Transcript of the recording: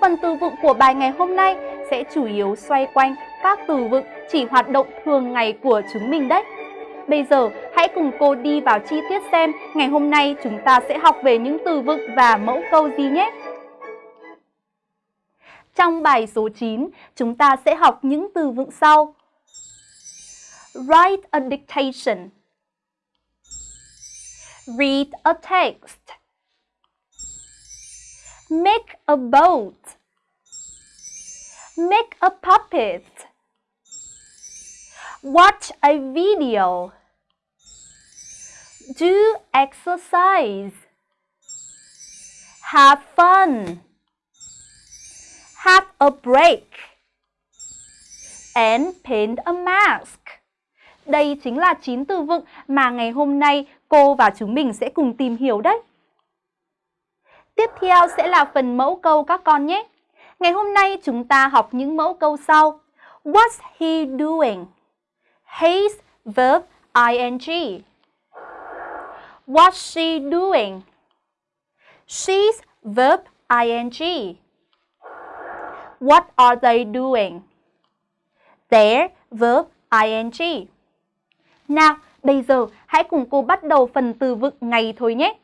Phần từ vựng của bài ngày hôm nay sẽ chủ yếu xoay quanh các từ vựng chỉ hoạt động thường ngày của chúng mình đấy. Bây giờ hãy cùng cô đi vào chi tiết xem ngày hôm nay chúng ta sẽ học về những từ vựng và mẫu câu gì nhé. Trong bài số 9, chúng ta sẽ học những từ vựng sau. Write a dictation. Read a text. Make a boat. Make a puppet. Watch a video. Do exercise. Have fun. Have a break. And paint a mask. Đây chính là 9 từ vựng mà ngày hôm nay cô và chúng mình sẽ cùng tìm hiểu đấy. Tiếp theo sẽ là phần mẫu câu các con nhé. Ngày hôm nay chúng ta học những mẫu câu sau. What's he doing? He's verb ing. What's she doing? She's verb ing. What are they doing? They're verb ing. Nào, bây giờ hãy cùng cô bắt đầu phần từ vựng ngày thôi nhé.